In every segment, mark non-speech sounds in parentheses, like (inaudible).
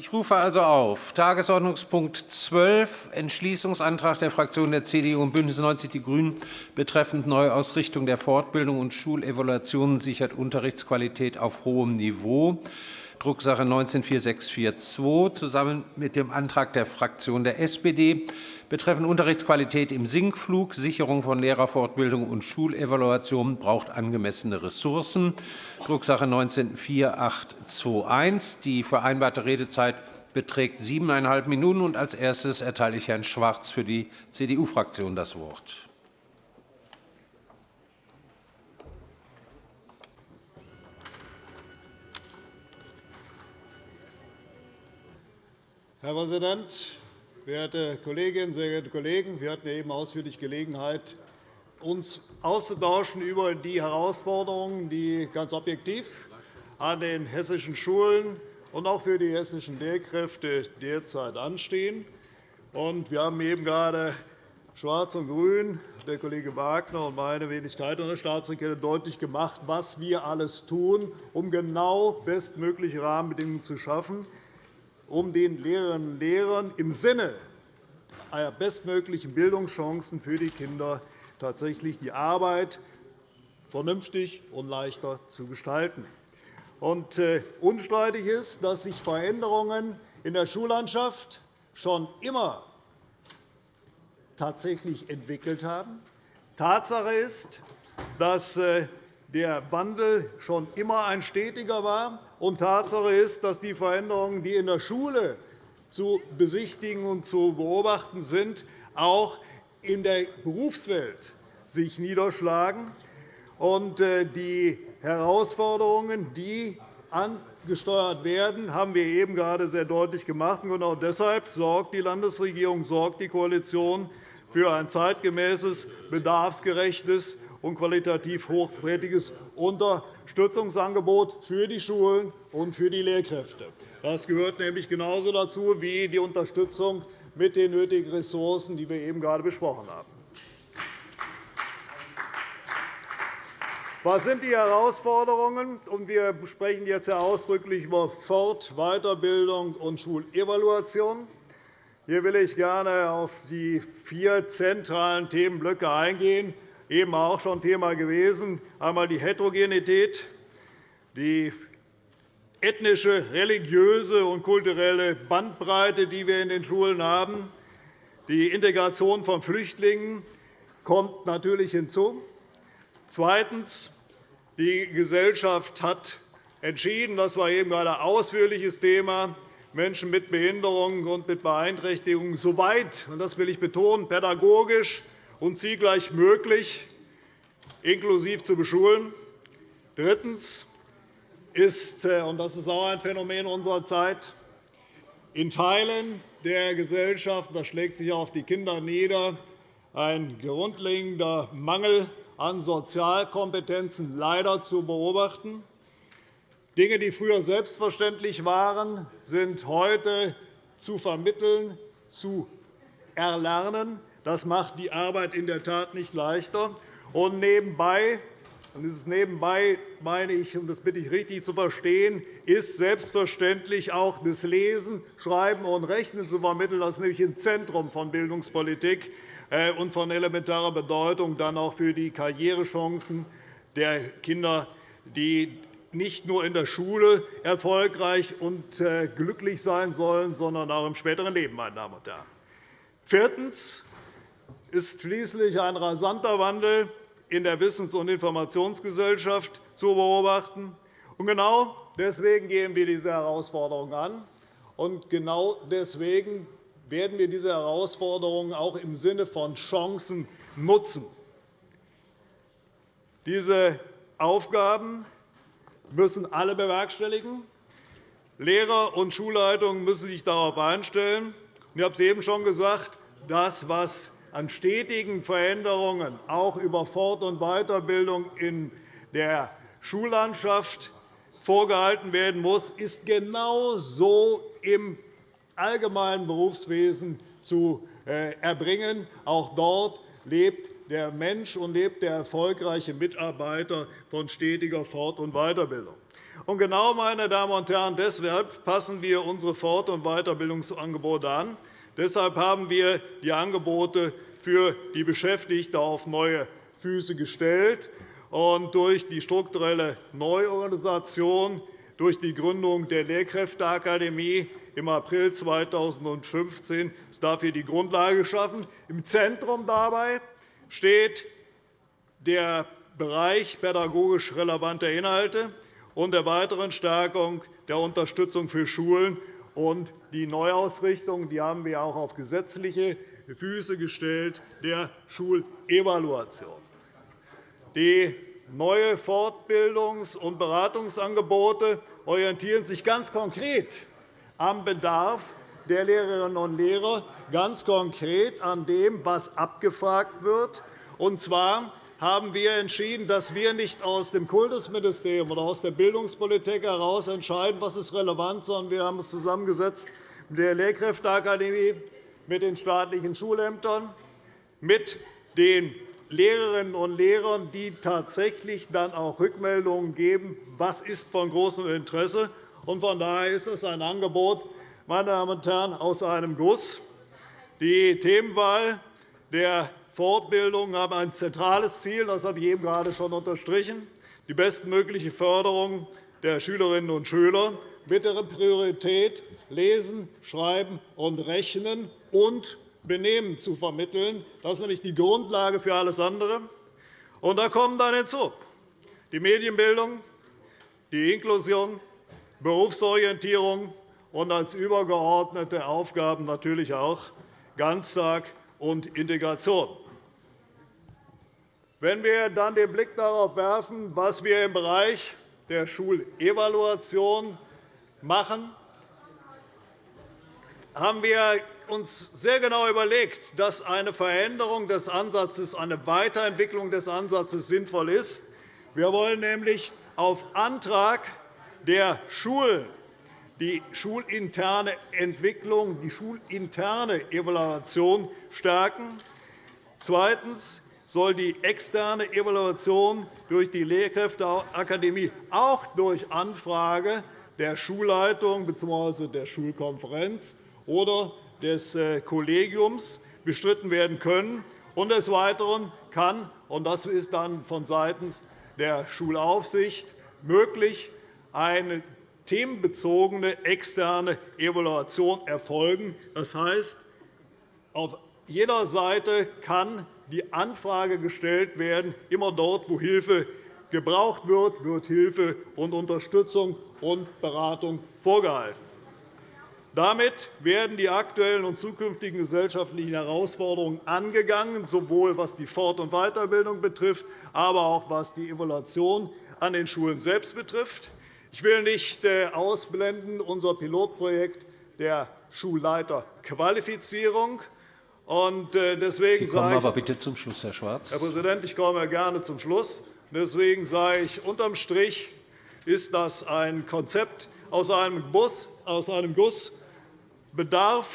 Ich rufe also auf Tagesordnungspunkt 12, Entschließungsantrag der Fraktionen der CDU und BÜNDNIS 90 die GRÜNEN betreffend Neuausrichtung der Fortbildung und Schulevaluationen sichert Unterrichtsqualität auf hohem Niveau. Drucksache 19-4642 zusammen mit dem Antrag der Fraktion der SPD betreffend Unterrichtsqualität im Sinkflug, Sicherung von Lehrerfortbildung und Schulevaluation braucht angemessene Ressourcen, Drucksache 19-4821. Die vereinbarte Redezeit beträgt siebeneinhalb Minuten. Als erstes erteile ich Herrn Schwarz für die CDU-Fraktion das Wort. Herr Präsident, verehrte Kolleginnen, sehr geehrte Kollegen! Wir hatten eben ausführlich Gelegenheit, uns auszutauschen über die Herausforderungen, die ganz objektiv an den hessischen Schulen und auch für die hessischen Lehrkräfte derzeit anstehen. Wir haben eben gerade Schwarz und Grün, der Kollege Wagner und meine Wenigkeit und der Staatssekretär deutlich gemacht, was wir alles tun, um genau bestmögliche Rahmenbedingungen zu schaffen, um den Lehrerinnen und Lehrern im Sinne einer bestmöglichen Bildungschancen für die Kinder tatsächlich die Arbeit vernünftig und leichter zu gestalten. Äh, unstreitig ist, dass sich Veränderungen in der Schullandschaft schon immer tatsächlich entwickelt haben. Tatsache ist, dass äh, der Wandel schon immer ein stetiger war. Und Tatsache ist, dass die Veränderungen, die in der Schule zu besichtigen und zu beobachten sind, auch in der Berufswelt sich niederschlagen. Und äh, die Herausforderungen, die angesteuert werden, haben wir eben gerade sehr deutlich gemacht. Genau deshalb sorgt die Landesregierung, sorgt die Koalition für ein zeitgemäßes, bedarfsgerechtes und qualitativ hochwertiges Unterstützungsangebot für die Schulen und für die Lehrkräfte. Das gehört nämlich genauso dazu wie die Unterstützung mit den nötigen Ressourcen, die wir eben gerade besprochen haben. Was sind die Herausforderungen? Wir sprechen jetzt ausdrücklich über Fort-, Weiterbildung und Schulevaluation. Hier will ich gerne auf die vier zentralen Themenblöcke eingehen, eben auch schon Thema gewesen. Einmal die Heterogenität, die ethnische, religiöse und kulturelle Bandbreite, die wir in den Schulen haben. Die Integration von Flüchtlingen kommt natürlich hinzu. Zweitens. Die Gesellschaft hat entschieden, das war eben ein ausführliches Thema, Menschen mit Behinderungen und mit Beeinträchtigungen soweit, und das will ich betonen, pädagogisch und zielgleich möglich inklusiv zu beschulen. Drittens ist, äh, und das ist auch ein Phänomen unserer Zeit, in Teilen der Gesellschaft, das schlägt sich auf die Kinder nieder, ein grundlegender Mangel an Sozialkompetenzen leider zu beobachten. Dinge, die früher selbstverständlich waren, sind heute zu vermitteln, zu erlernen. Das macht die Arbeit in der Tat nicht leichter. Und nebenbei, und dieses nebenbei meine ich, und das bitte ich richtig zu verstehen, ist selbstverständlich auch das Lesen, Schreiben und Rechnen zu vermitteln. Das ist nämlich im Zentrum von Bildungspolitik äh, und von elementarer Bedeutung dann auch für die Karrierechancen der Kinder, die nicht nur in der Schule erfolgreich und äh, glücklich sein sollen, sondern auch im späteren Leben. Meine Damen und Herren. Viertens ist schließlich ein rasanter Wandel in der Wissens- und Informationsgesellschaft zu beobachten. Genau deswegen gehen wir diese Herausforderung an. Und genau deswegen werden wir diese Herausforderungen auch im Sinne von Chancen nutzen. Diese Aufgaben müssen alle bewerkstelligen. Lehrer und Schulleitungen müssen sich darauf einstellen. Ich habe es eben schon gesagt, das, was an stetigen Veränderungen auch über Fort- und Weiterbildung in der Schullandschaft vorgehalten werden muss, ist genau so im allgemeinen Berufswesen zu äh, erbringen. Auch dort lebt der Mensch und lebt der erfolgreiche Mitarbeiter von stetiger Fort- und Weiterbildung. Und genau, meine Damen und Herren, deshalb passen wir unsere Fort- und Weiterbildungsangebote an. Deshalb haben wir die Angebote für die Beschäftigten auf neue Füße gestellt. Und durch die strukturelle Neuorganisation, durch die Gründung der Lehrkräfteakademie im April 2015 ist dafür die Grundlage geschaffen. Im Zentrum dabei steht der Bereich pädagogisch relevanter Inhalte und der weiteren Stärkung der Unterstützung für Schulen und die Neuausrichtung, die haben wir auch auf gesetzliche Füße gestellt, der Schulevaluation. Die neue Fortbildungs- und Beratungsangebote orientieren sich ganz konkret am Bedarf der Lehrerinnen und Lehrer, ganz konkret an dem, was abgefragt wird. Und zwar haben wir entschieden, dass wir nicht aus dem Kultusministerium oder aus der Bildungspolitik heraus entscheiden, was ist relevant, sondern wir haben uns zusammengesetzt mit der Lehrkräfteakademie, mit den staatlichen Schulämtern, mit den Lehrerinnen und Lehrern, die tatsächlich dann auch Rückmeldungen geben, was ist von großem Interesse. Von daher ist es ein Angebot, meine Damen und Herren, aus einem Guss. Die Themenwahl der Fortbildung haben ein zentrales Ziel, das habe ich eben gerade schon unterstrichen, die bestmögliche Förderung der Schülerinnen und Schüler mit der Priorität Lesen, Schreiben und Rechnen und Benehmen zu vermitteln. Das ist nämlich die Grundlage für alles andere. Und da kommen dann hinzu die Medienbildung, die Inklusion, Berufsorientierung und als übergeordnete Aufgaben natürlich auch Ganztag und Integration. Wenn wir dann den Blick darauf werfen, was wir im Bereich der Schulevaluation machen, haben wir uns sehr genau überlegt, dass eine Veränderung des Ansatzes, eine Weiterentwicklung des Ansatzes sinnvoll ist. Wir wollen nämlich auf Antrag der Schulen die schulinterne Entwicklung, die schulinterne Evaluation stärken. Zweitens soll die externe Evaluation durch die Lehrkräfteakademie auch durch Anfrage der Schulleitung bzw. der Schulkonferenz oder des äh, Kollegiums bestritten werden können. Und des Weiteren kann, und das ist dann vonseiten der Schulaufsicht möglich, eine themenbezogene externe Evaluation erfolgen. Das heißt, auf jeder Seite kann die Anfrage gestellt werden, immer dort, wo Hilfe gebraucht wird, wird Hilfe und Unterstützung und Beratung vorgehalten. Damit werden die aktuellen und zukünftigen gesellschaftlichen Herausforderungen angegangen, sowohl was die Fort- und Weiterbildung betrifft, aber auch was die Evaluation an den Schulen selbst betrifft. Ich will nicht äh, ausblenden unser Pilotprojekt der Schulleiterqualifizierung. Und äh, deswegen Sie kommen aber bitte zum Schluss, Herr Schwarz. Herr Präsident, ich komme gerne zum Schluss. Deswegen sage ich, unterm Strich ist das ein Konzept aus einem, Bus, aus einem Guss, Bedarf,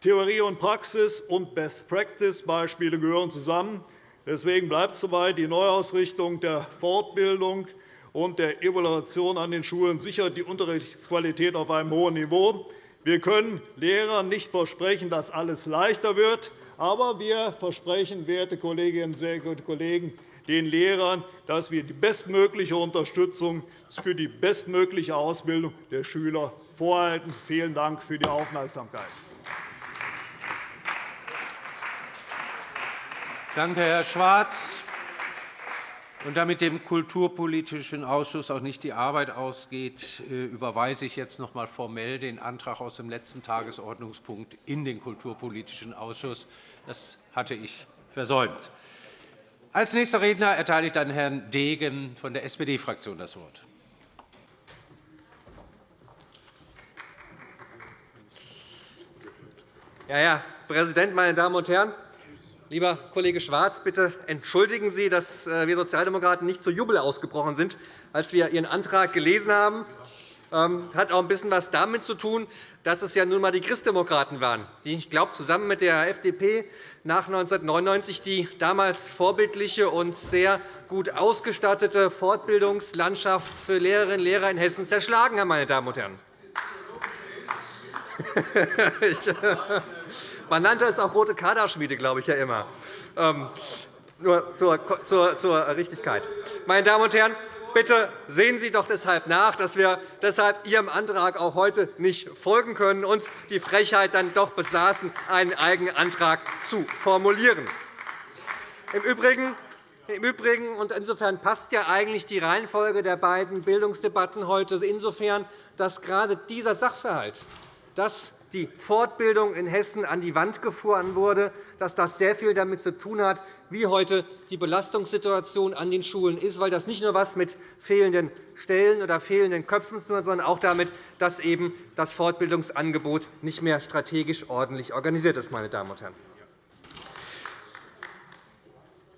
Theorie und Praxis und Best-Practice-Beispiele gehören zusammen. Deswegen bleibt soweit die Neuausrichtung der Fortbildung und der Evaluation an den Schulen sichert die Unterrichtsqualität auf einem hohen Niveau. Wir können Lehrern nicht versprechen, dass alles leichter wird, aber wir versprechen, werte Kolleginnen und Kollegen, den Lehrern, dass wir die bestmögliche Unterstützung für die bestmögliche Ausbildung der Schüler vorhalten. Vielen Dank für die Aufmerksamkeit. Danke, Herr Schwarz. Und damit dem Kulturpolitischen Ausschuss auch nicht die Arbeit ausgeht, äh, überweise ich jetzt noch einmal formell den Antrag aus dem letzten Tagesordnungspunkt in den Kulturpolitischen Ausschuss. Das hatte ich versäumt. Als nächster Redner erteile ich dann Herrn Degen von der SPD-Fraktion das Wort. Ja, Herr Präsident, meine Damen und Herren! Lieber Kollege Schwarz, bitte entschuldigen Sie, dass äh, wir Sozialdemokraten nicht zu Jubel ausgebrochen sind, als wir Ihren Antrag gelesen haben. ähm, hat auch ein bisschen was damit zu tun, dass es ja nun einmal die Christdemokraten waren, die, ich glaube, zusammen mit der FDP nach 1999 die damals vorbildliche und sehr gut ausgestattete Fortbildungslandschaft für Lehrerinnen und Lehrer in Hessen zerschlagen haben. Meine Damen und Herren. (laughs) Man nannte es auch rote Kaderschmiede, glaube ich ja immer. Ähm, nur zur, zur, zur Richtigkeit. Meine Damen und Herren, bitte sehen Sie doch deshalb nach, dass wir deshalb Ihrem Antrag auch heute nicht folgen können und die Frechheit dann doch besaßen, einen eigenen Antrag zu formulieren. Im Übrigen im Übrigen, und insofern passt ja eigentlich die Reihenfolge der beiden Bildungsdebatten heute insofern, dass gerade dieser Sachverhalt, dass die Fortbildung in Hessen an die Wand gefahren wurde, dass das sehr viel damit zu tun hat, wie heute die Belastungssituation an den Schulen ist, weil das nicht nur etwas mit fehlenden Stellen oder fehlenden Köpfen zu tun hat, sondern auch damit, dass eben das Fortbildungsangebot nicht mehr strategisch ordentlich organisiert ist. Meine Damen und Herren.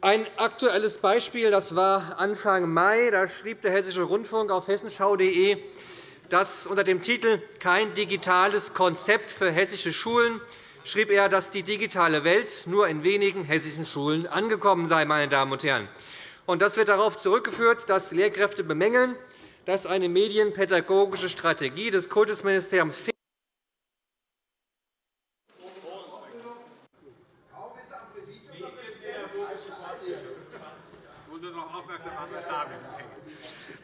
Ein aktuelles Beispiel das war Anfang Mai. Da schrieb der Hessische Rundfunk auf hessenschau.de, dass unter dem Titel Kein digitales Konzept für hessische Schulen schrieb er, dass die digitale Welt nur in wenigen hessischen Schulen angekommen sei. Meine Damen und Herren. Das wird darauf zurückgeführt, dass Lehrkräfte bemängeln, dass eine medienpädagogische Strategie des Kultusministeriums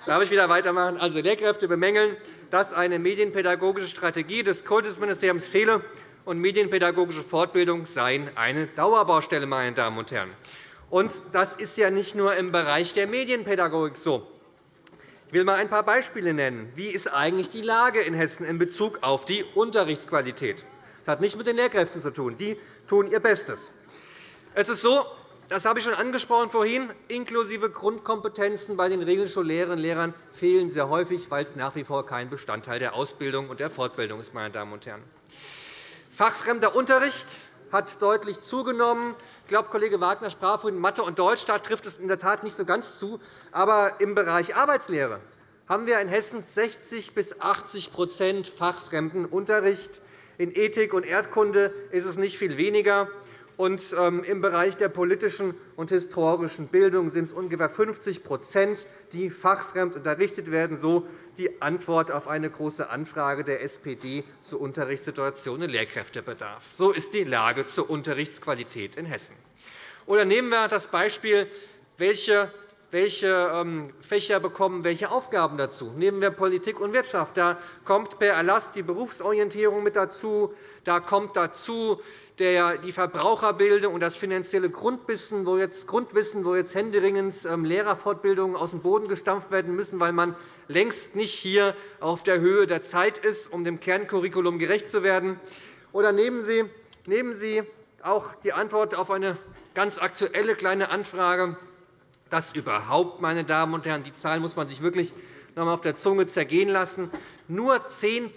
Darf ich wieder weitermachen? Also, Lehrkräfte bemängeln, dass eine medienpädagogische Strategie des Kultusministeriums fehle und medienpädagogische Fortbildung seien eine Dauerbaustelle. Meine Damen und Herren. Und das ist ja nicht nur im Bereich der Medienpädagogik so. Ich will einmal ein paar Beispiele nennen. Wie ist eigentlich die Lage in Hessen in Bezug auf die Unterrichtsqualität? Das hat nichts mit den Lehrkräften zu tun. Die tun ihr Bestes. Es ist so, das habe ich schon angesprochen vorhin. Inklusive Grundkompetenzen bei den Regelschullehrerinnen und Lehrern fehlen sehr häufig, weil es nach wie vor kein Bestandteil der Ausbildung und der Fortbildung ist. Meine Damen und Herren. Fachfremder Unterricht hat deutlich zugenommen. Ich glaube, Kollege Wagner sprach vorhin Mathe und Deutsch. Da trifft es in der Tat nicht so ganz zu. Aber im Bereich Arbeitslehre haben wir in Hessen 60 bis 80 fachfremden Unterricht. In Ethik und Erdkunde ist es nicht viel weniger. Und ähm, Im Bereich der politischen und historischen Bildung sind es ungefähr 50% die fachfremd unterrichtet werden, so die Antwort auf eine Große Anfrage der SPD zur Unterrichtssituation und Lehrkräftebedarf. So ist die Lage zur Unterrichtsqualität in Hessen. Oder nehmen wir das Beispiel, welche welche ähm, Fächer bekommen welche Aufgaben dazu. Nehmen wir Politik und Wirtschaft. Da kommt per Erlass die Berufsorientierung mit dazu. Da kommt dazu die Verbraucherbildung und das finanzielle Grundwissen, wo jetzt, Grundwissen, wo jetzt händeringend ähm, Lehrerfortbildungen aus dem Boden gestampft werden müssen, weil man längst nicht hier auf der Höhe der Zeit ist, um dem Kerncurriculum gerecht zu werden. Oder nehmen Sie, nehmen Sie auch die Antwort auf eine ganz aktuelle kleine Anfrage dass überhaupt, meine Damen und Herren, die Zahl muss man sich wirklich noch einmal auf der Zunge zergehen lassen, nur 10%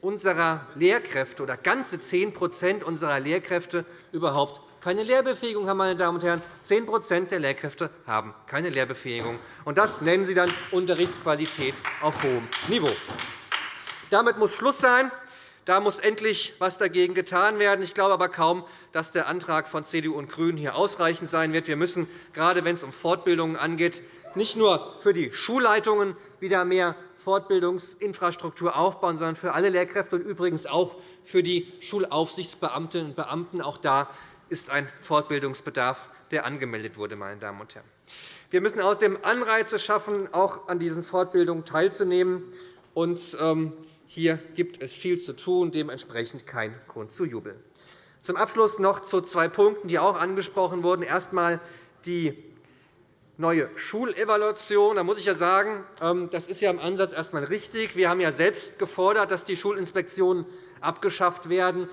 unserer Lehrkräfte oder ganze 10% unserer Lehrkräfte überhaupt keine Lehrbefähigung haben. Meine Damen und Herren. 10% der Lehrkräfte haben keine Lehrbefähigung. Und das nennen Sie dann Unterrichtsqualität auf hohem Niveau. Damit muss Schluss sein. Da muss endlich etwas dagegen getan werden. Ich glaube aber kaum, dass der Antrag von CDU und GRÜNEN hier ausreichend sein wird. Wir müssen, gerade wenn es um Fortbildungen angeht, nicht nur für die Schulleitungen wieder mehr Fortbildungsinfrastruktur aufbauen, sondern für alle Lehrkräfte und übrigens auch für die Schulaufsichtsbeamtinnen und Beamten. Auch da ist ein Fortbildungsbedarf, der angemeldet wurde. Meine Damen und Herren. Wir müssen außerdem Anreize schaffen, auch an diesen Fortbildungen teilzunehmen. Und, ähm, hier gibt es viel zu tun, dementsprechend kein Grund zu jubeln. Zum Abschluss noch zu zwei Punkten, die auch angesprochen wurden. Erst einmal die neue Schulevaluation. Da muss ich ja sagen, ähm, das ist ja im Ansatz erst einmal richtig. Wir haben ja selbst gefordert, dass die Schulinspektionen abgeschafft werden,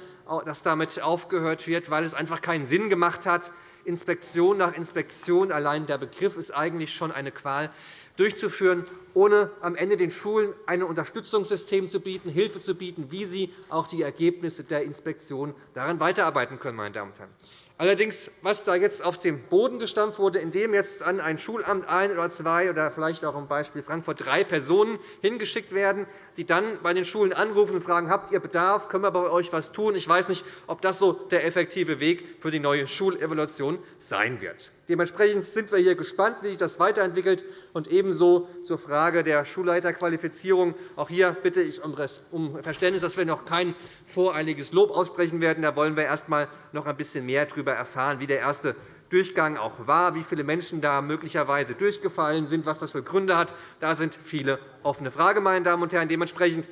dass damit aufgehört wird, weil es einfach keinen Sinn gemacht hat, Inspektion nach Inspektion, allein der Begriff ist eigentlich schon eine Qual, durchzuführen, ohne am Ende den Schulen ein Unterstützungssystem zu bieten, Hilfe zu bieten, wie sie auch die Ergebnisse der Inspektion daran weiterarbeiten können. Meine Damen und Herren. Allerdings, was da jetzt auf den Boden gestampft wurde, indem jetzt an ein Schulamt ein oder zwei oder vielleicht auch im Beispiel Frankfurt drei Personen hingeschickt werden, die dann bei den Schulen anrufen und fragen, habt ihr Bedarf, können wir bei euch etwas tun? Ich weiß nicht, ob das so der effektive Weg für die neue Schulevaluation sein wird. Dementsprechend sind wir hier gespannt, wie sich das weiterentwickelt. Und ebenso zur Frage der Schulleiterqualifizierung. Auch hier bitte ich um Verständnis, dass wir noch kein voreiliges Lob aussprechen werden. Da wollen wir erst einmal noch ein bisschen mehr darüber erfahren, wie der erste Durchgang auch war, wie viele Menschen da möglicherweise durchgefallen sind, was das für Gründe hat. Da sind viele offene Fragen, meine Damen und Herren. Dementsprechend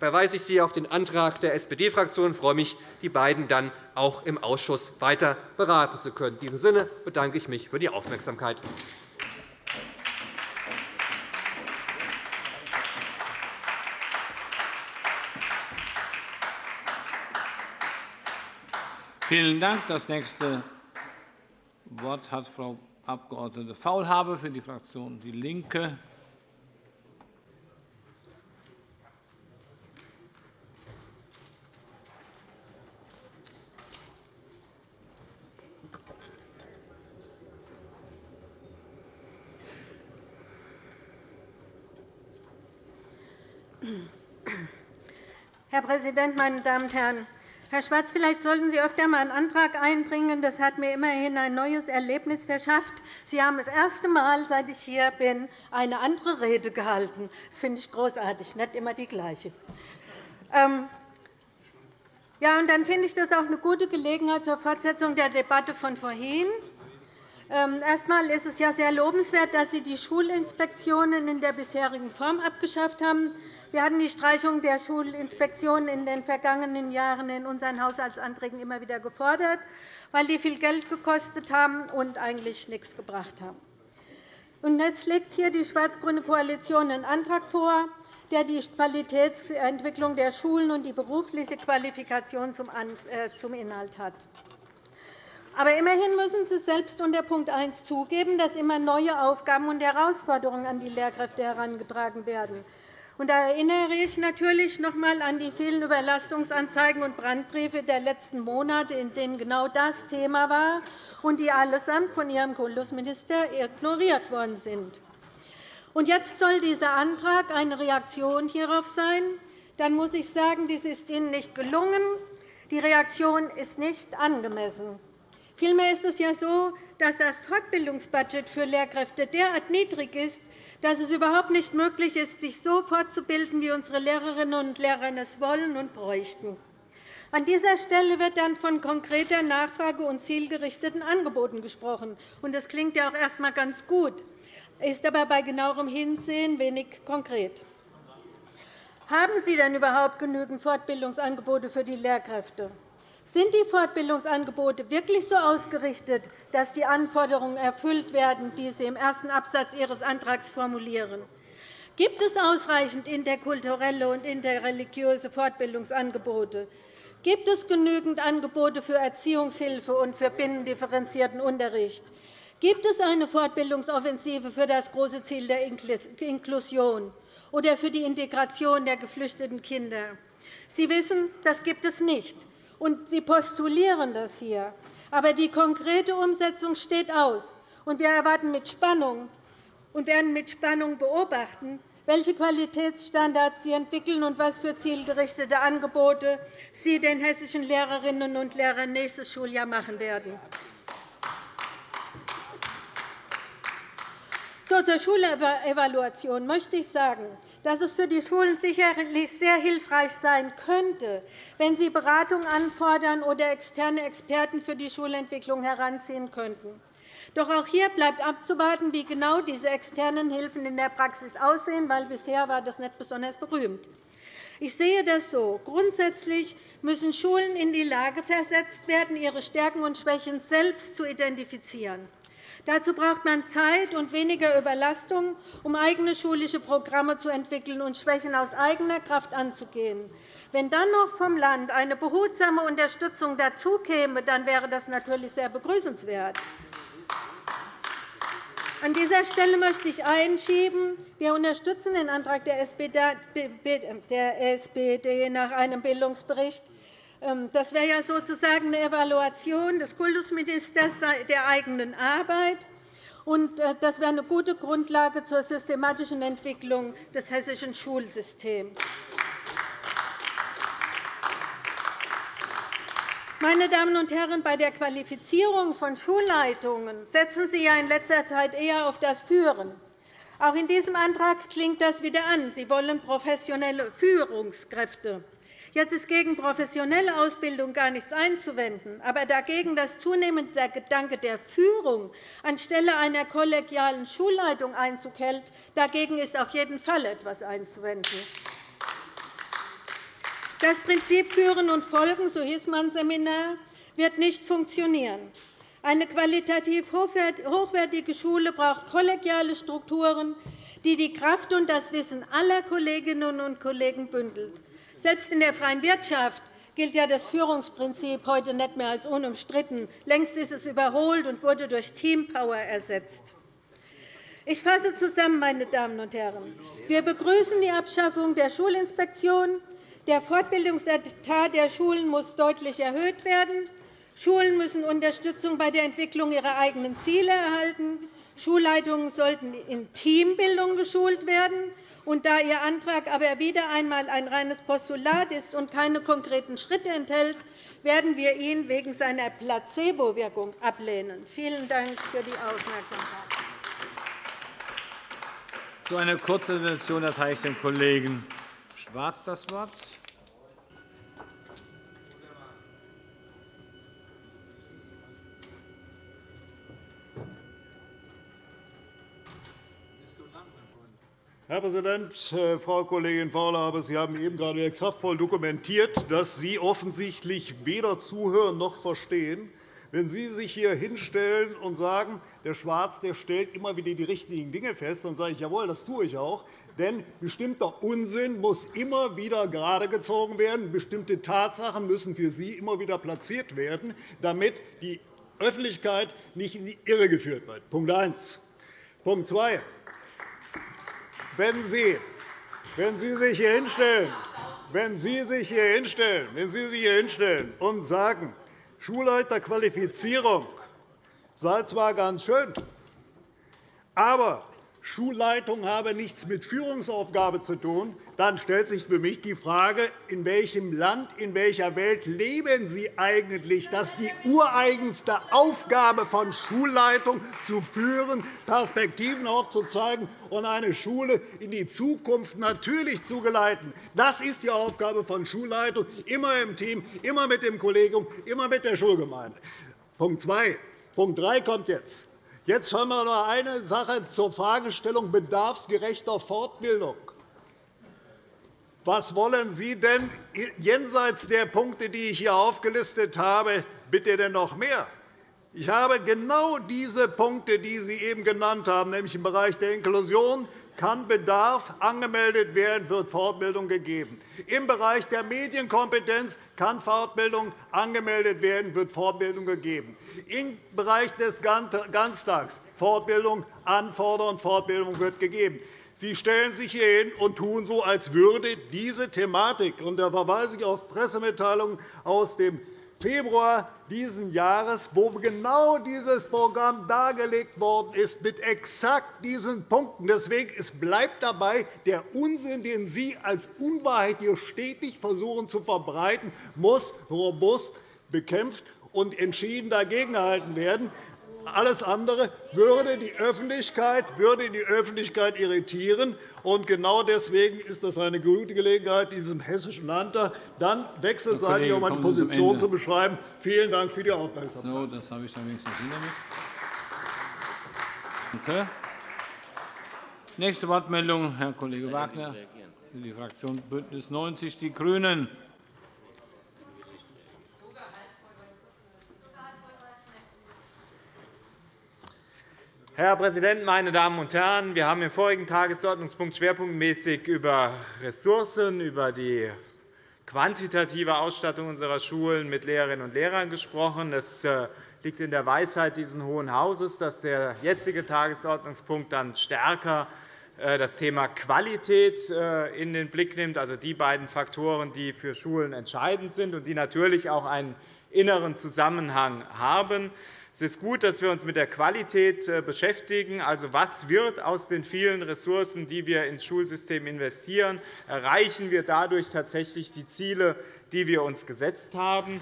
verweise ich Sie auf den Antrag der SPD-Fraktion und freue mich, die beiden dann auch im Ausschuss weiter beraten zu können. In diesem Sinne bedanke ich mich für die Aufmerksamkeit. Vielen Dank. Das nächste Wort hat Frau Abg. Faulhaber für die Fraktion DIE LINKE. Herr Präsident, meine Damen und Herren! Herr Schwarz, vielleicht sollten Sie öfter einmal einen Antrag einbringen. Das hat mir immerhin ein neues Erlebnis verschafft. Sie haben das erste Mal, seit ich hier bin, eine andere Rede gehalten. Das finde ich großartig, nicht immer die gleiche. Ähm, ja, und dann finde ich das auch eine gute Gelegenheit zur Fortsetzung der Debatte von vorhin. Ähm, erst einmal ist es ja sehr lobenswert, dass Sie die Schulinspektionen in der bisherigen Form abgeschafft haben. Wir hatten die Streichung der Schulinspektionen in den vergangenen Jahren in unseren Haushaltsanträgen immer wieder gefordert, weil die viel Geld gekostet haben und eigentlich nichts gebracht haben. jetzt legt hier die schwarz-grüne Koalition einen Antrag vor, der die Qualitätsentwicklung der Schulen und die berufliche Qualifikation äh, zum Inhalt hat. Aber immerhin müssen Sie selbst unter Punkt 1 zugeben, dass immer neue Aufgaben und Herausforderungen an die Lehrkräfte herangetragen werden. Da erinnere ich natürlich noch einmal an die vielen Überlastungsanzeigen und Brandbriefe der letzten Monate, in denen genau das Thema war und die allesamt von Ihrem Kultusminister ignoriert worden sind. Und jetzt soll dieser Antrag eine Reaktion hierauf sein. Dann muss ich sagen, dies ist Ihnen nicht gelungen. Die Reaktion ist nicht angemessen. Vielmehr ist es ja so, dass das Fortbildungsbudget für Lehrkräfte derart niedrig ist, dass es überhaupt nicht möglich ist, sich so fortzubilden, wie unsere Lehrerinnen und Lehrer es wollen und bräuchten. An dieser Stelle wird dann von konkreter Nachfrage und zielgerichteten Angeboten gesprochen. Das klingt ja auch erst einmal ganz gut, ist aber bei genauerem Hinsehen wenig konkret. Haben Sie denn überhaupt genügend Fortbildungsangebote für die Lehrkräfte? Sind die Fortbildungsangebote wirklich so ausgerichtet, dass die Anforderungen erfüllt werden, die Sie im ersten Absatz Ihres Antrags formulieren? Gibt es ausreichend interkulturelle und interreligiöse Fortbildungsangebote? Gibt es genügend Angebote für Erziehungshilfe und für binnendifferenzierten Unterricht? Gibt es eine Fortbildungsoffensive für das große Ziel der Inklusion oder für die Integration der geflüchteten Kinder? Sie wissen, das gibt es nicht und Sie postulieren das hier. Aber die konkrete Umsetzung steht aus. Und wir erwarten mit Spannung und werden mit Spannung beobachten, welche Qualitätsstandards Sie entwickeln und was für zielgerichtete Angebote Sie den hessischen Lehrerinnen und Lehrern nächstes Schuljahr machen werden. zur Schulevaluation möchte ich sagen, dass es für die Schulen sicherlich sehr hilfreich sein könnte, wenn sie Beratung anfordern oder externe Experten für die Schulentwicklung heranziehen könnten. Doch auch hier bleibt abzuwarten, wie genau diese externen Hilfen in der Praxis aussehen, weil bisher war das nicht besonders berühmt. Ich sehe das so. Grundsätzlich müssen Schulen in die Lage versetzt werden, ihre Stärken und Schwächen selbst zu identifizieren. Dazu braucht man Zeit und weniger Überlastung, um eigene schulische Programme zu entwickeln und Schwächen aus eigener Kraft anzugehen. Wenn dann noch vom Land eine behutsame Unterstützung dazukäme, dann wäre das natürlich sehr begrüßenswert. An dieser Stelle möchte ich einschieben, wir unterstützen den Antrag der SPD nach einem Bildungsbericht das wäre ja sozusagen eine Evaluation des Kultusministers der eigenen Arbeit. Äh, das wäre eine gute Grundlage zur systematischen Entwicklung des hessischen Schulsystems. Meine Damen und Herren, bei der Qualifizierung von Schulleitungen setzen Sie ja in letzter Zeit eher auf das Führen. Auch in diesem Antrag klingt das wieder an. Sie wollen professionelle Führungskräfte. Jetzt ist gegen professionelle Ausbildung gar nichts einzuwenden, aber dagegen, dass zunehmend der Gedanke der Führung anstelle einer kollegialen Schulleitung Einzug hält, dagegen ist auf jeden Fall etwas einzuwenden. Das Prinzip Führen und Folgen, so hieß mein Seminar, wird nicht funktionieren. Eine qualitativ hochwertige Schule braucht kollegiale Strukturen, die die Kraft und das Wissen aller Kolleginnen und Kollegen bündelt. Selbst in der freien Wirtschaft gilt ja das Führungsprinzip heute nicht mehr als unumstritten. Längst ist es überholt und wurde durch Teampower ersetzt. Ich fasse zusammen, meine Damen und Herren. Wir begrüßen die Abschaffung der Schulinspektion. Der Fortbildungsetat der Schulen muss deutlich erhöht werden. Schulen müssen Unterstützung bei der Entwicklung ihrer eigenen Ziele erhalten. Schulleitungen sollten in Teambildung geschult werden. Und da Ihr Antrag aber wieder einmal ein reines Postulat ist und keine konkreten Schritte enthält, werden wir ihn wegen seiner Placebo-Wirkung ablehnen. Vielen Dank für die Aufmerksamkeit. Zu einer kurzen Intervention erteile ich dem Kollegen Schwarz das Wort. Herr Präsident, äh, Frau Kollegin Faulhaber! Sie haben eben gerade kraftvoll dokumentiert, dass Sie offensichtlich weder zuhören noch verstehen, wenn Sie sich hier hinstellen und sagen, der Schwarz der stellt immer wieder die richtigen Dinge fest, dann sage ich, jawohl, das tue ich auch. Denn bestimmter Unsinn muss immer wieder geradegezogen werden. Bestimmte Tatsachen müssen für Sie immer wieder platziert werden, damit die Öffentlichkeit nicht in die Irre geführt wird. Punkt 1. Punkt 2. Wenn Sie, wenn Sie sich hier hinstellen, wenn Sie sich hier hinstellen, wenn Sie sich hier hinstellen und sagen, Schulleiterqualifizierung sei zwar ganz schön, aber Schulleitung habe nichts mit Führungsaufgabe zu tun, dann stellt sich für mich die Frage, in welchem Land, in welcher Welt leben Sie eigentlich, dass die ureigenste Aufgabe von Schulleitung zu führen, Perspektiven aufzuzeigen und eine Schule in die Zukunft natürlich zu geleiten. Das ist die Aufgabe von Schulleitung, immer im Team, immer mit dem Kollegium, immer mit der Schulgemeinde. Punkt 2. Punkt 3 kommt jetzt. Jetzt hören wir noch eine Sache zur Fragestellung bedarfsgerechter Fortbildung. Was wollen Sie denn jenseits der Punkte, die ich hier aufgelistet habe, bitte denn noch mehr? Ich habe genau diese Punkte, die Sie eben genannt haben, nämlich im Bereich der Inklusion, kann Bedarf angemeldet werden, wird Fortbildung gegeben. Im Bereich der Medienkompetenz kann Fortbildung angemeldet werden, wird Fortbildung gegeben. Im Bereich des Ganztags Fortbildung anfordern, Fortbildung wird gegeben. Sie stellen sich hier hin und tun so, als würde diese Thematik – und da verweise ich auf Pressemitteilungen aus dem Februar dieses Jahres, wo genau dieses Programm dargelegt worden ist, mit exakt diesen Punkten. Deswegen es bleibt dabei, der Unsinn, den Sie als Unwahrheit hier stetig versuchen zu verbreiten, muss robust bekämpft und entschieden dagegengehalten werden. Alles andere würde die Öffentlichkeit, würde die Öffentlichkeit irritieren. Und genau deswegen ist das eine gute Gelegenheit, in diesem Hessischen Landtag dann wechselseitig um eine Position zu beschreiben. Vielen Dank für die Aufmerksamkeit. So, das habe ich dann wenigstens Okay. Nächste Wortmeldung, Herr Kollege Wagner, für die Fraktion BÜNDNIS 90 die GRÜNEN. Herr Präsident, meine Damen und Herren! Wir haben im vorigen Tagesordnungspunkt schwerpunktmäßig über Ressourcen, über die quantitative Ausstattung unserer Schulen mit Lehrerinnen und Lehrern gesprochen. Es äh, liegt in der Weisheit dieses Hohen Hauses, dass der jetzige Tagesordnungspunkt dann stärker das Thema Qualität in den Blick nimmt, also die beiden Faktoren, die für Schulen entscheidend sind und die natürlich auch einen inneren Zusammenhang haben. Es ist gut, dass wir uns mit der Qualität äh, beschäftigen. Also, was wird aus den vielen Ressourcen, die wir ins Schulsystem investieren? Erreichen wir dadurch tatsächlich die Ziele, die wir uns gesetzt haben?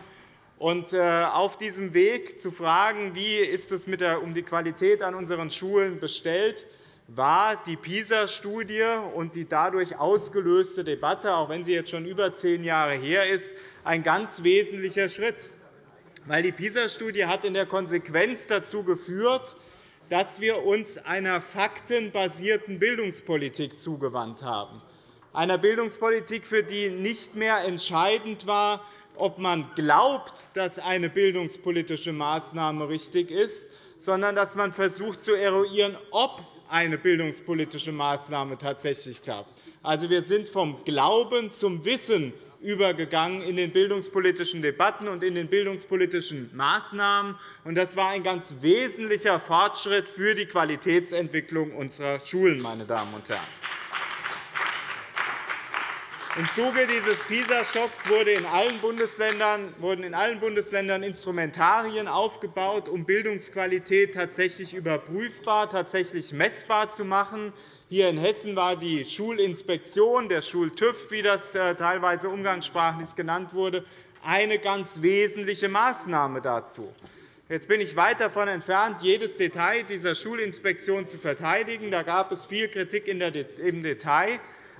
Und äh, auf diesem Weg zu fragen, wie ist es mit der, um die Qualität an unseren Schulen bestellt, war die PISA-Studie und die dadurch ausgelöste Debatte, auch wenn sie jetzt schon über zehn Jahre her ist, ein ganz wesentlicher Schritt weil die PISA-Studie hat in der Konsequenz dazu geführt, dass wir uns einer faktenbasierten Bildungspolitik zugewandt haben, einer Bildungspolitik, für die nicht mehr entscheidend war, ob man glaubt, dass eine bildungspolitische Maßnahme richtig ist, sondern dass man versucht zu eruieren, ob eine bildungspolitische Maßnahme tatsächlich klappt. Also, wir sind vom Glauben zum Wissen übergegangen in den bildungspolitischen Debatten und in den bildungspolitischen Maßnahmen. Das war ein ganz wesentlicher Fortschritt für die Qualitätsentwicklung unserer Schulen. Meine Damen und Herren. Im Zuge dieses PISA-Schocks wurden in allen Bundesländern Instrumentarien aufgebaut, um Bildungsqualität tatsächlich überprüfbar, tatsächlich messbar zu machen. Hier in Hessen war die Schulinspektion, der Schultüv, wie das äh, teilweise umgangssprachlich genannt wurde, eine ganz wesentliche Maßnahme dazu. Jetzt bin ich weit davon entfernt, jedes Detail dieser Schulinspektion zu verteidigen. Da gab es viel Kritik im Detail.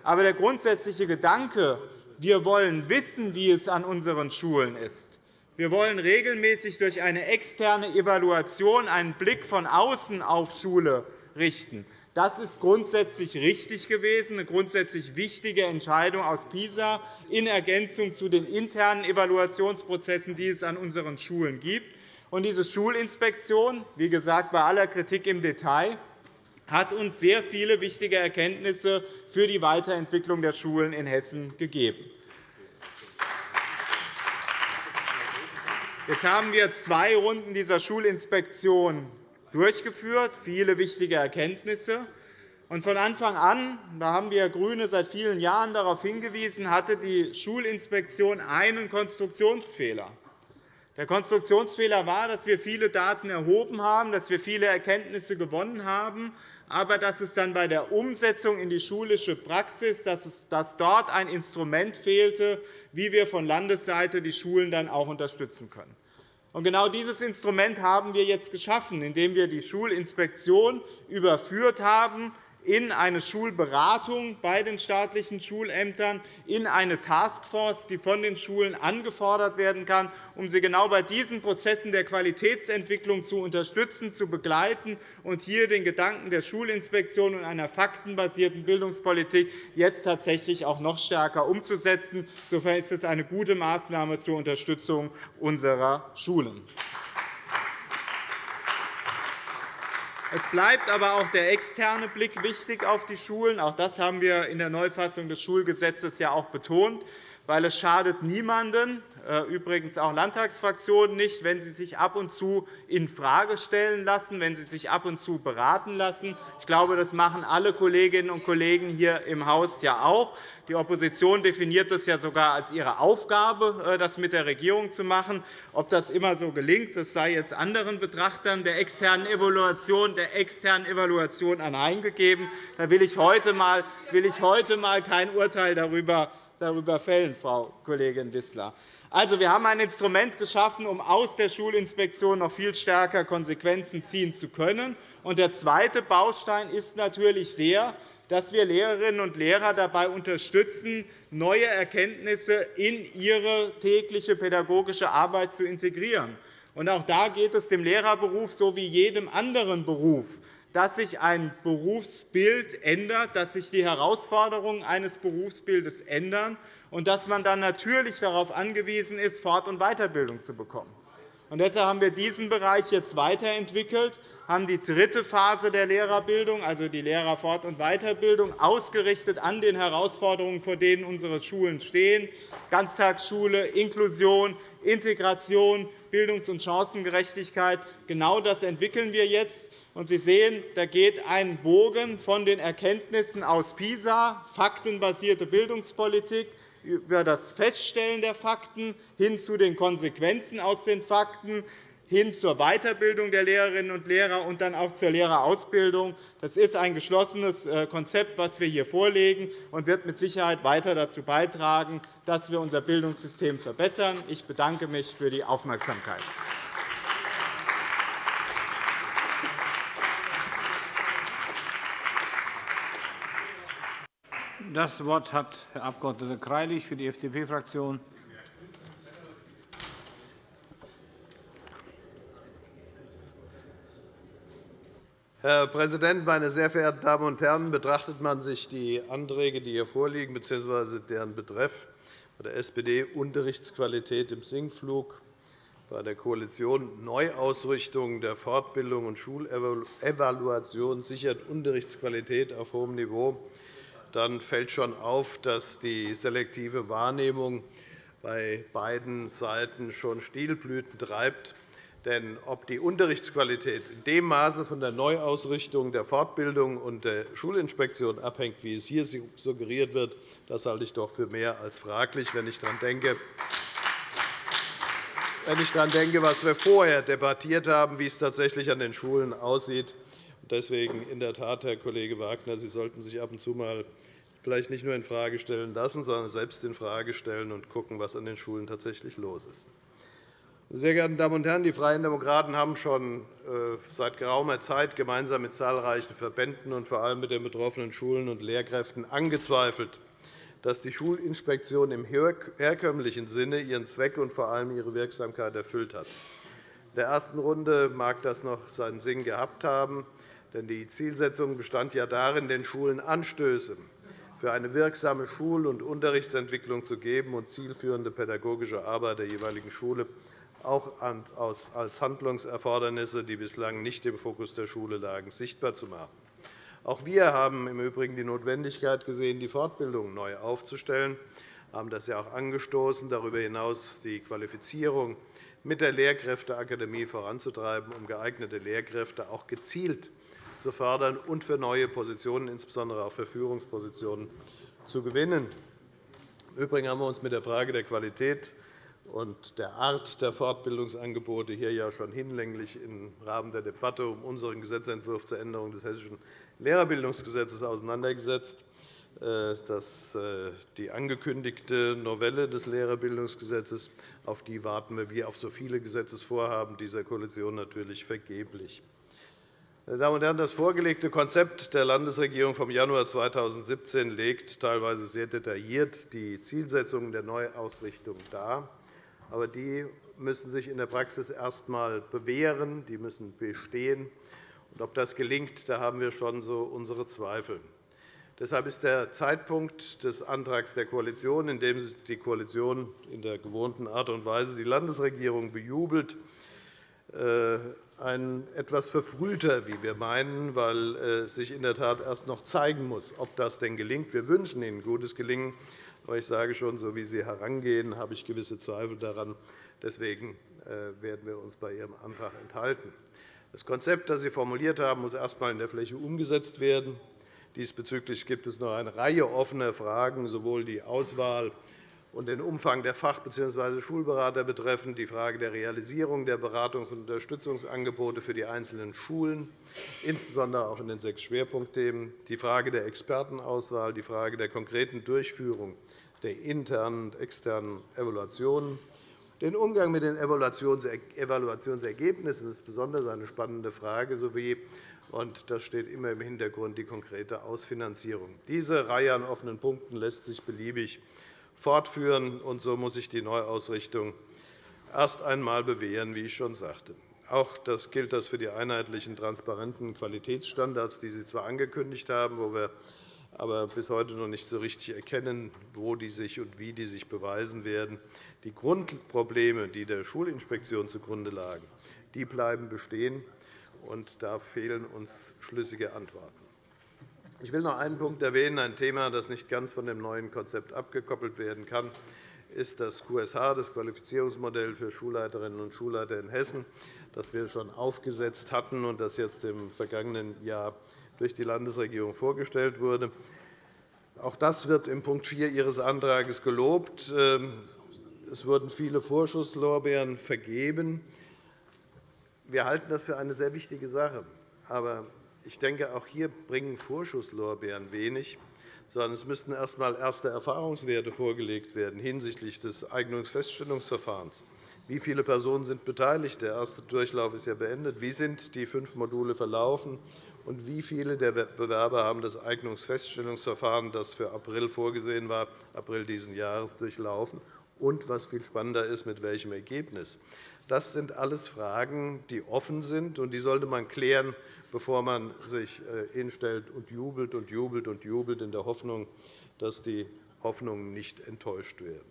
Aber der grundsätzliche Gedanke, wir wollen wissen, wie es an unseren Schulen ist, wir wollen regelmäßig durch eine externe Evaluation einen Blick von außen auf Schule richten, das ist grundsätzlich richtig gewesen, eine grundsätzlich wichtige Entscheidung aus PISA in Ergänzung zu den internen Evaluationsprozessen, die es an unseren Schulen gibt. Und diese Schulinspektion, wie gesagt, bei aller Kritik im Detail, hat uns sehr viele wichtige Erkenntnisse für die Weiterentwicklung der Schulen in Hessen gegeben. Jetzt haben wir zwei Runden dieser Schulinspektion durchgeführt, viele wichtige Erkenntnisse. von Anfang an, da haben wir GRÜNE seit vielen Jahren darauf hingewiesen, hatte die Schulinspektion einen Konstruktionsfehler. Der Konstruktionsfehler war, dass wir viele Daten erhoben haben, dass wir viele Erkenntnisse gewonnen haben, aber dass es dann bei der Umsetzung in die schulische Praxis dass dort ein Instrument fehlte, wie wir von Landesseite die Schulen dann auch unterstützen können. Genau dieses Instrument haben wir jetzt geschaffen, indem wir die Schulinspektion überführt haben in eine Schulberatung bei den staatlichen Schulämtern, in eine Taskforce, die von den Schulen angefordert werden kann, um sie genau bei diesen Prozessen der Qualitätsentwicklung zu unterstützen, zu begleiten und hier den Gedanken der Schulinspektion und einer faktenbasierten Bildungspolitik jetzt tatsächlich auch noch stärker umzusetzen. Insofern ist es eine gute Maßnahme zur Unterstützung unserer Schulen. Es bleibt aber auch der externe Blick wichtig auf die Schulen. Auch das haben wir in der Neufassung des Schulgesetzes ja auch betont weil es schadet niemanden, äh, übrigens auch Landtagsfraktionen nicht, wenn sie sich ab und zu infrage stellen lassen, wenn sie sich ab und zu beraten lassen. Ich glaube, das machen alle Kolleginnen und Kollegen hier im Haus ja auch. Die Opposition definiert es ja sogar als ihre Aufgabe, äh, das mit der Regierung zu machen. Ob das immer so gelingt, das sei jetzt anderen Betrachtern der externen Evaluation, der externen Evaluation anheimgegeben. Da will ich heute mal, will ich heute mal kein Urteil darüber darüber fällen, Frau Kollegin Wissler. Also, wir haben ein Instrument geschaffen, um aus der Schulinspektion noch viel stärker Konsequenzen ziehen zu können. Und der zweite Baustein ist natürlich der, dass wir Lehrerinnen und Lehrer dabei unterstützen, neue Erkenntnisse in ihre tägliche pädagogische Arbeit zu integrieren. auch da geht es dem Lehrerberuf so wie jedem anderen Beruf dass sich ein Berufsbild ändert, dass sich die Herausforderungen eines Berufsbildes ändern und dass man dann natürlich darauf angewiesen ist, Fort- und Weiterbildung zu bekommen. Und deshalb haben wir diesen Bereich jetzt weiterentwickelt, haben die dritte Phase der Lehrerbildung, also die Lehrerfort- und Weiterbildung, ausgerichtet an den Herausforderungen, vor denen unsere Schulen stehen, Ganztagsschule, Inklusion, Integration, Bildungs- und Chancengerechtigkeit. Genau das entwickeln wir jetzt. Sie sehen, da geht ein Bogen von den Erkenntnissen aus PISA, faktenbasierte Bildungspolitik, über das Feststellen der Fakten hin zu den Konsequenzen aus den Fakten, hin zur Weiterbildung der Lehrerinnen und Lehrer und dann auch zur Lehrerausbildung. Das ist ein geschlossenes äh, Konzept, das wir hier vorlegen, und wird mit Sicherheit weiter dazu beitragen, dass wir unser Bildungssystem verbessern. Ich bedanke mich für die Aufmerksamkeit. Das Wort hat Herr Abg. Greilich für die FDP-Fraktion. Herr Präsident, meine sehr verehrten Damen und Herren! Betrachtet man sich die Anträge, die hier vorliegen, bzw. deren Betreff bei der SPD Unterrichtsqualität im Sinkflug, bei der Koalition Neuausrichtung der Fortbildung und Schulevaluation sichert Unterrichtsqualität auf hohem Niveau, dann fällt schon auf, dass die selektive Wahrnehmung bei beiden Seiten schon Stilblüten treibt. Denn ob die Unterrichtsqualität in dem Maße von der Neuausrichtung der Fortbildung und der Schulinspektion abhängt, wie es hier suggeriert wird, das halte ich doch für mehr als fraglich, wenn ich daran denke, wenn ich daran denke, was wir vorher debattiert haben, wie es tatsächlich an den Schulen aussieht. Deswegen in der Tat, Herr Kollege Wagner, Sie sollten sich ab und zu mal vielleicht nicht nur infrage stellen lassen, sondern selbst infrage stellen und schauen, was an den Schulen tatsächlich los ist. Sehr geehrte Damen und Herren, die Freien Demokraten haben schon äh, seit geraumer Zeit gemeinsam mit zahlreichen Verbänden und vor allem mit den betroffenen Schulen und Lehrkräften angezweifelt, dass die Schulinspektion im herkömmlichen Sinne ihren Zweck und vor allem ihre Wirksamkeit erfüllt hat. In der ersten Runde mag das noch seinen Sinn gehabt haben, denn die Zielsetzung bestand ja darin, den Schulen Anstöße für eine wirksame Schul- und Unterrichtsentwicklung zu geben und zielführende pädagogische Arbeit der jeweiligen Schule auch als Handlungserfordernisse, die bislang nicht im Fokus der Schule lagen, sichtbar zu machen. Auch wir haben im Übrigen die Notwendigkeit gesehen, die Fortbildung neu aufzustellen. Haben das ja auch angestoßen, darüber hinaus die Qualifizierung mit der Lehrkräfteakademie voranzutreiben, um geeignete Lehrkräfte auch gezielt zu fördern und für neue Positionen, insbesondere auch für Führungspositionen, zu gewinnen. Im Übrigen haben wir uns mit der Frage der Qualität und der Art der Fortbildungsangebote hier ja schon hinlänglich im Rahmen der Debatte um unseren Gesetzentwurf zur Änderung des Hessischen Lehrerbildungsgesetzes auseinandergesetzt. Äh, dass äh, die angekündigte Novelle des Lehrerbildungsgesetzes, auf die warten wir wie auf so viele Gesetzesvorhaben dieser Koalition natürlich vergeblich. Meine Damen und Herren, das vorgelegte Konzept der Landesregierung vom Januar 2017 legt teilweise sehr detailliert die Zielsetzungen der Neuausrichtung dar. Aber die müssen sich in der Praxis erst einmal bewähren, die müssen bestehen. Und ob das gelingt, da haben wir schon so unsere Zweifel. Deshalb ist der Zeitpunkt des Antrags der Koalition, in dem die Koalition in der gewohnten Art und Weise die Landesregierung bejubelt, äh, ein etwas verfrühter, wie wir meinen, weil es sich in der Tat erst noch zeigen muss, ob das denn gelingt. Wir wünschen Ihnen gutes Gelingen. Aber ich sage schon, so wie Sie herangehen, habe ich gewisse Zweifel daran. Deswegen äh, werden wir uns bei Ihrem Antrag enthalten. Das Konzept, das Sie formuliert haben, muss erst einmal in der Fläche umgesetzt werden. Diesbezüglich gibt es noch eine Reihe offener Fragen, sowohl die Auswahl und den Umfang der Fach- bzw. Schulberater betreffend, die Frage der Realisierung der Beratungs- und Unterstützungsangebote für die einzelnen Schulen, insbesondere auch in den sechs Schwerpunktthemen, die Frage der Expertenauswahl, die Frage der konkreten Durchführung der internen und externen Evaluationen. Den Umgang mit den Evaluationsergebnissen ist besonders eine spannende Frage, sowie und das steht immer im Hintergrund die konkrete Ausfinanzierung. Diese Reihe an offenen Punkten lässt sich beliebig fortführen. Und so muss sich die Neuausrichtung erst einmal bewähren, wie ich schon sagte. Auch das gilt das für die einheitlichen, transparenten Qualitätsstandards, die Sie zwar angekündigt haben, wo wir aber bis heute noch nicht so richtig erkennen, wo die sich und wie die sich beweisen werden. Die Grundprobleme, die der Schulinspektion zugrunde lagen, die bleiben bestehen, und da fehlen uns schlüssige Antworten. Ich will noch einen Punkt erwähnen, ein Thema, das nicht ganz von dem neuen Konzept abgekoppelt werden kann. ist das QSH, das Qualifizierungsmodell für Schulleiterinnen und Schulleiter in Hessen, das wir schon aufgesetzt hatten und das jetzt im vergangenen Jahr durch die Landesregierung vorgestellt wurde. Auch das wird in Punkt 4 Ihres Antrags gelobt. Ähm, es wurden viele Vorschusslorbeeren vergeben. Wir halten das für eine sehr wichtige Sache. Aber ich denke, auch hier bringen Vorschusslorbeeren wenig, sondern es müssten erst einmal erste Erfahrungswerte vorgelegt werden hinsichtlich des Eignungsfeststellungsverfahrens. Wie viele Personen sind beteiligt? Der erste Durchlauf ist ja beendet. Wie sind die fünf Module verlaufen? Und wie viele der Bewerber haben das Eignungsfeststellungsverfahren, das für April vorgesehen war, April dieses Jahres durchlaufen? Und was viel spannender ist, mit welchem Ergebnis? Das sind alles Fragen, die offen sind, und die sollte man klären, bevor man sich äh, hinstellt und jubelt und jubelt und jubelt, in der Hoffnung, dass die Hoffnungen nicht enttäuscht werden.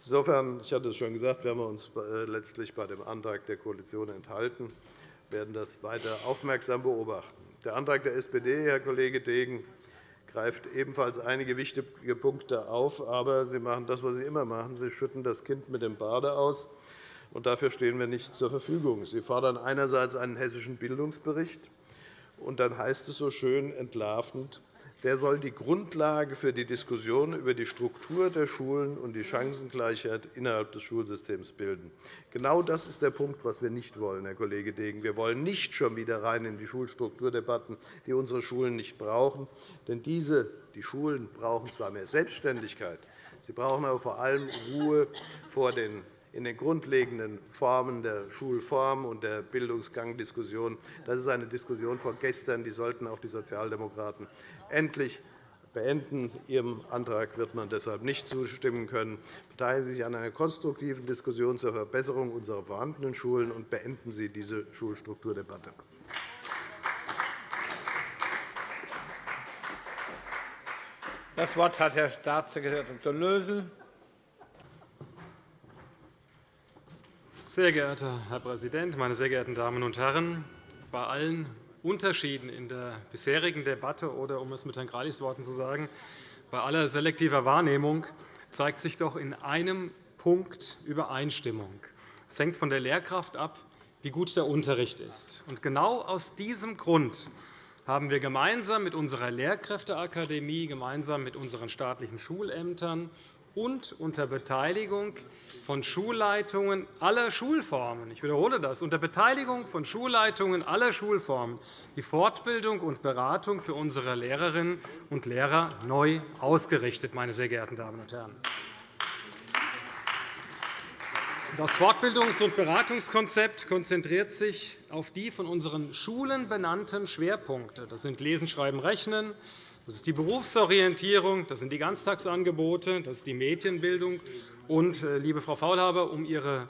Insofern, ich hatte es schon gesagt, werden wir uns äh, letztlich bei dem Antrag der Koalition enthalten, werden das weiter aufmerksam beobachten. Der Antrag der SPD, Herr Kollege Degen, greift ebenfalls einige wichtige Punkte auf. Aber Sie machen das, was Sie immer machen. Sie schütten das Kind mit dem Bade aus und dafür stehen wir nicht zur Verfügung. Sie fordern einerseits einen hessischen Bildungsbericht, und dann heißt es so schön entlarvend, der soll die Grundlage für die Diskussion über die Struktur der Schulen und die Chancengleichheit innerhalb des Schulsystems bilden. Genau das ist der Punkt, was wir nicht wollen, Herr Kollege Degen. Wir wollen nicht schon wieder rein in die Schulstrukturdebatten, die unsere Schulen nicht brauchen. Denn diese, die Schulen brauchen zwar mehr Selbstständigkeit, sie brauchen aber vor allem Ruhe vor den in den grundlegenden Formen der Schulform und der Bildungsgangdiskussion. Das ist eine Diskussion von gestern. Die sollten auch die Sozialdemokraten endlich beenden. Ihrem Antrag wird man deshalb nicht zustimmen können. Beteiligen Sie sich an einer konstruktiven Diskussion zur Verbesserung unserer vorhandenen Schulen und beenden Sie diese Schulstrukturdebatte. Das Wort hat Herr Staatssekretär Dr. Lösel. Sehr geehrter Herr Präsident, meine sehr geehrten Damen und Herren! Bei allen Unterschieden in der bisherigen Debatte oder, um es mit Herrn Greilis Worten zu sagen, bei aller selektiver Wahrnehmung zeigt sich doch in einem Punkt Übereinstimmung. Es hängt von der Lehrkraft ab, wie gut der Unterricht ist. Genau aus diesem Grund haben wir gemeinsam mit unserer Lehrkräfteakademie, gemeinsam mit unseren staatlichen Schulämtern und unter Beteiligung von Schulleitungen aller Schulformen – ich wiederhole das, unter Beteiligung von Schulleitungen aller Schulformen – die Fortbildung und Beratung für unsere Lehrerinnen und Lehrer neu ausgerichtet. Meine sehr geehrten Damen und Herren. Das Fortbildungs- und Beratungskonzept konzentriert sich auf die von unseren Schulen benannten Schwerpunkte. Das sind Lesen, Schreiben, Rechnen, das ist die Berufsorientierung, das sind die Ganztagsangebote, das ist die Medienbildung. Und, äh, liebe Frau Faulhaber, um Ihre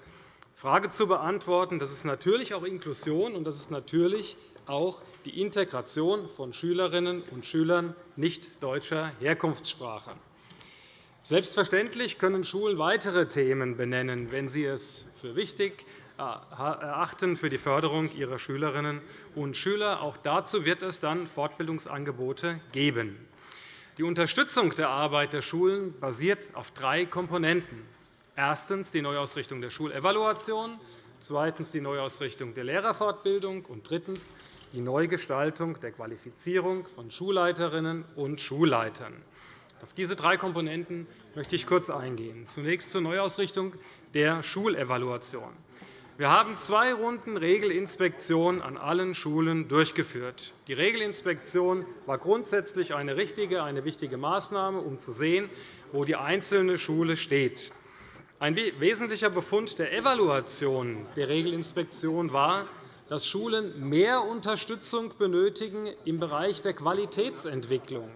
Frage zu beantworten, das ist natürlich auch Inklusion und das ist natürlich auch die Integration von Schülerinnen und Schülern nicht deutscher Herkunftssprache. Selbstverständlich können Schulen weitere Themen benennen, wenn sie es für wichtig erachten für die Förderung ihrer Schülerinnen und Schüler. Auch dazu wird es dann Fortbildungsangebote geben. Die Unterstützung der Arbeit der Schulen basiert auf drei Komponenten. Erstens die Neuausrichtung der Schulevaluation, zweitens die Neuausrichtung der Lehrerfortbildung und drittens die Neugestaltung der Qualifizierung von Schulleiterinnen und Schulleitern. Auf diese drei Komponenten möchte ich kurz eingehen. Zunächst zur Neuausrichtung der Schulevaluation. Wir haben zwei Runden Regelinspektion an allen Schulen durchgeführt. Die Regelinspektion war grundsätzlich eine richtige, eine wichtige Maßnahme, um zu sehen, wo die einzelne Schule steht. Ein wesentlicher Befund der Evaluation der Regelinspektion war, dass Schulen mehr Unterstützung benötigen im Bereich der Qualitätsentwicklung.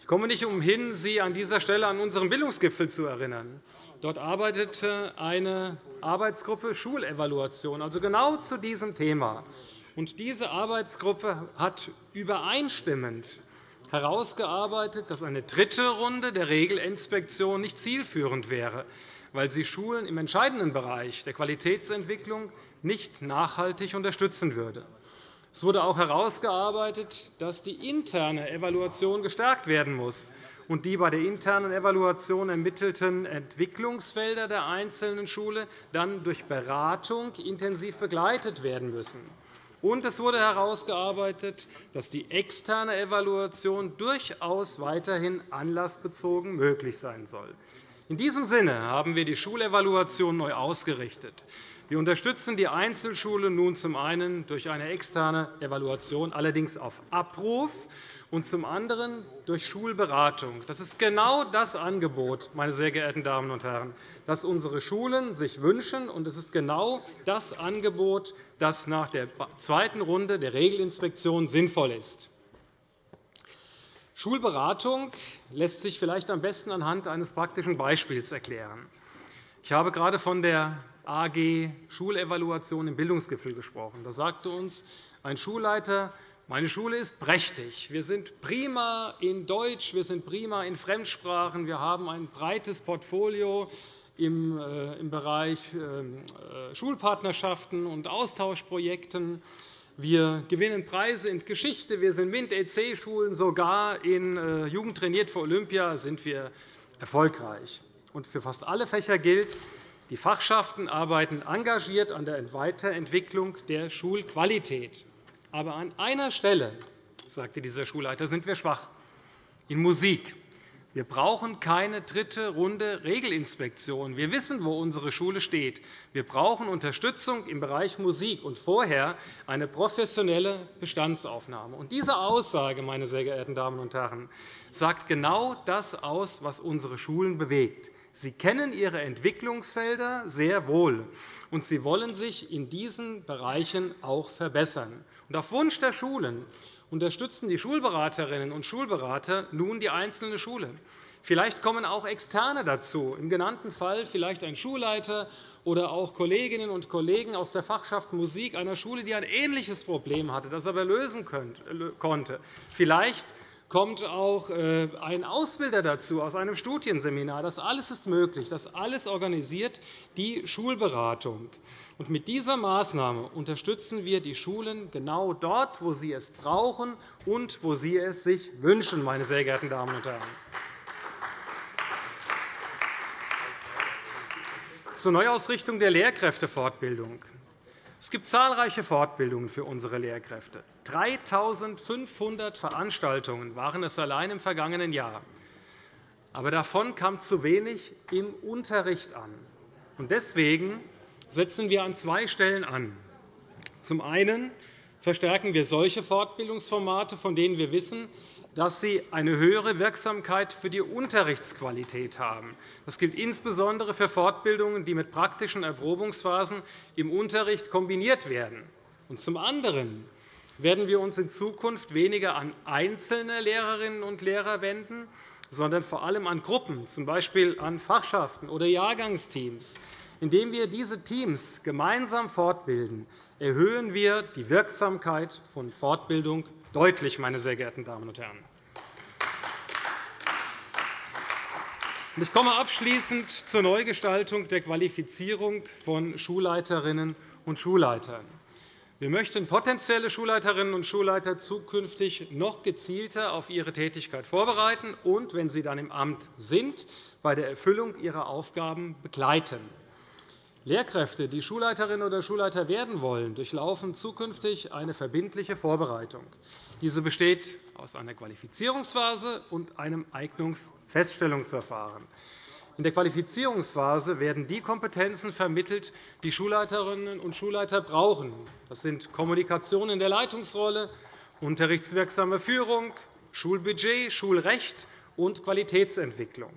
Ich komme nicht umhin, Sie an dieser Stelle an unseren Bildungsgipfel zu erinnern. Dort arbeitete eine Arbeitsgruppe Schulevaluation, also genau zu diesem Thema. Und diese Arbeitsgruppe hat übereinstimmend herausgearbeitet, dass eine dritte Runde der Regelinspektion nicht zielführend wäre, weil sie Schulen im entscheidenden Bereich der Qualitätsentwicklung nicht nachhaltig unterstützen würde. Es wurde auch herausgearbeitet, dass die interne Evaluation gestärkt werden muss und die bei der internen Evaluation ermittelten Entwicklungsfelder der einzelnen Schule dann durch Beratung intensiv begleitet werden müssen. Und es wurde herausgearbeitet, dass die externe Evaluation durchaus weiterhin anlassbezogen möglich sein soll. In diesem Sinne haben wir die Schulevaluation neu ausgerichtet. Wir unterstützen die Einzelschule nun zum einen durch eine externe Evaluation, allerdings auf Abruf, und zum anderen durch Schulberatung. Das ist genau das Angebot, meine sehr geehrten Damen und Herren, das unsere Schulen sich wünschen, und es ist genau das Angebot, das nach der zweiten Runde der Regelinspektion sinnvoll ist. Schulberatung lässt sich vielleicht am besten anhand eines praktischen Beispiels erklären. Ich habe gerade von der AG Schulevaluation im Bildungsgipfel gesprochen. Da sagte uns ein Schulleiter, meine Schule ist prächtig. Wir sind prima in Deutsch, wir sind prima in Fremdsprachen, wir haben ein breites Portfolio im äh, Bereich ähm, äh, Schulpartnerschaften und Austauschprojekten. Wir gewinnen Preise in Geschichte. Wir sind MINT-EC-Schulen. Sogar in äh, Jugend trainiert für Olympia sind wir erfolgreich. Für fast alle Fächer gilt, die Fachschaften arbeiten engagiert an der Weiterentwicklung der Schulqualität. Aber an einer Stelle, sagte dieser Schulleiter, sind wir schwach, in Musik. Wir brauchen keine dritte Runde Regelinspektion. Wir wissen, wo unsere Schule steht. Wir brauchen Unterstützung im Bereich Musik und vorher eine professionelle Bestandsaufnahme. Und diese Aussage, meine sehr geehrten Damen und Herren, sagt genau das aus, was unsere Schulen bewegt. Sie kennen Ihre Entwicklungsfelder sehr wohl, und Sie wollen sich in diesen Bereichen auch verbessern. Und auf Wunsch der Schulen unterstützen die Schulberaterinnen und Schulberater nun die einzelne Schule. Vielleicht kommen auch Externe dazu, im genannten Fall vielleicht ein Schulleiter oder auch Kolleginnen und Kollegen aus der Fachschaft Musik einer Schule, die ein ähnliches Problem hatte, das aber lösen konnte. Vielleicht kommt auch äh, ein Ausbilder dazu aus einem Studienseminar. Das alles ist möglich. Das alles organisiert die Schulberatung. Und mit dieser Maßnahme unterstützen wir die Schulen genau dort, wo sie es brauchen und wo sie es sich wünschen, meine sehr geehrten Damen und Herren. Zur Neuausrichtung der Lehrkräftefortbildung. Es gibt zahlreiche Fortbildungen für unsere Lehrkräfte. 3.500 Veranstaltungen waren es allein im vergangenen Jahr. Aber davon kam zu wenig im Unterricht an. Deswegen setzen wir an zwei Stellen an. Zum einen verstärken wir solche Fortbildungsformate, von denen wir wissen, dass sie eine höhere Wirksamkeit für die Unterrichtsqualität haben. Das gilt insbesondere für Fortbildungen, die mit praktischen Erprobungsphasen im Unterricht kombiniert werden. zum anderen werden wir uns in Zukunft weniger an einzelne Lehrerinnen und Lehrer wenden, sondern vor allem an Gruppen, z. B. an Fachschaften oder Jahrgangsteams, indem wir diese Teams gemeinsam fortbilden, erhöhen wir die Wirksamkeit von Fortbildung deutlich, meine sehr geehrten Damen und Herren. Ich komme abschließend zur Neugestaltung der Qualifizierung von Schulleiterinnen und Schulleitern. Wir möchten potenzielle Schulleiterinnen und Schulleiter zukünftig noch gezielter auf ihre Tätigkeit vorbereiten und, wenn sie dann im Amt sind, bei der Erfüllung ihrer Aufgaben begleiten. Lehrkräfte, die Schulleiterinnen oder Schulleiter werden wollen, durchlaufen zukünftig eine verbindliche Vorbereitung. Diese besteht aus einer Qualifizierungsphase und einem Eignungsfeststellungsverfahren. In der Qualifizierungsphase werden die Kompetenzen vermittelt, die Schulleiterinnen und Schulleiter brauchen. Das sind Kommunikation in der Leitungsrolle, unterrichtswirksame Führung, Schulbudget, Schulrecht und Qualitätsentwicklung.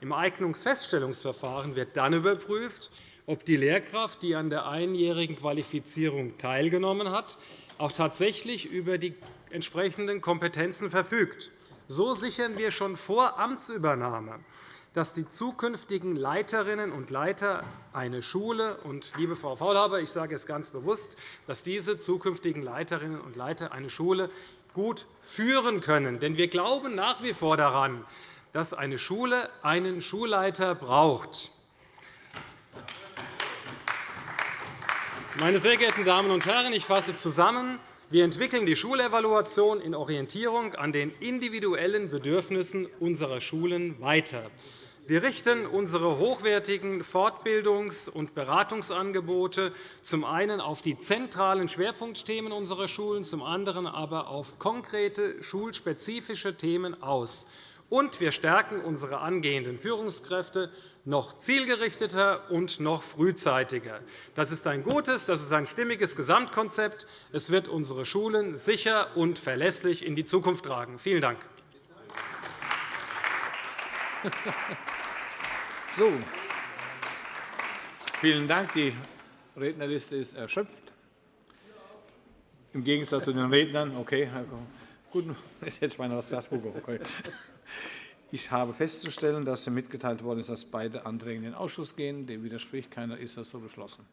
Im Eignungsfeststellungsverfahren wird dann überprüft, ob die Lehrkraft, die an der einjährigen Qualifizierung teilgenommen hat, auch tatsächlich über die entsprechenden Kompetenzen verfügt. So sichern wir schon vor Amtsübernahme, dass die zukünftigen Leiterinnen und Leiter eine Schule und, liebe Frau Faulhaber, ich sage es ganz bewusst, dass diese zukünftigen Leiterinnen und Leiter eine Schule gut führen können. Denn wir glauben nach wie vor daran, dass eine Schule einen Schulleiter braucht. Meine sehr geehrten Damen und Herren, ich fasse zusammen. Wir entwickeln die Schulevaluation in Orientierung an den individuellen Bedürfnissen unserer Schulen weiter. Wir richten unsere hochwertigen Fortbildungs- und Beratungsangebote zum einen auf die zentralen Schwerpunktthemen unserer Schulen, zum anderen aber auf konkrete schulspezifische Themen aus. Und wir stärken unsere angehenden Führungskräfte noch zielgerichteter und noch frühzeitiger. Das ist ein gutes, das ist ein stimmiges Gesamtkonzept. Es wird unsere Schulen sicher und verlässlich in die Zukunft tragen. Vielen Dank. (laughs) So. Vielen Dank. Die Rednerliste ist erschöpft. Im Gegensatz zu den Rednern. Okay, gut, (laughs) jetzt meine Straßburger. Okay. Ich habe festzustellen, dass mir mitgeteilt worden ist, dass beide Anträge in den Ausschuss gehen. Dem widerspricht keiner. Ist das so beschlossen?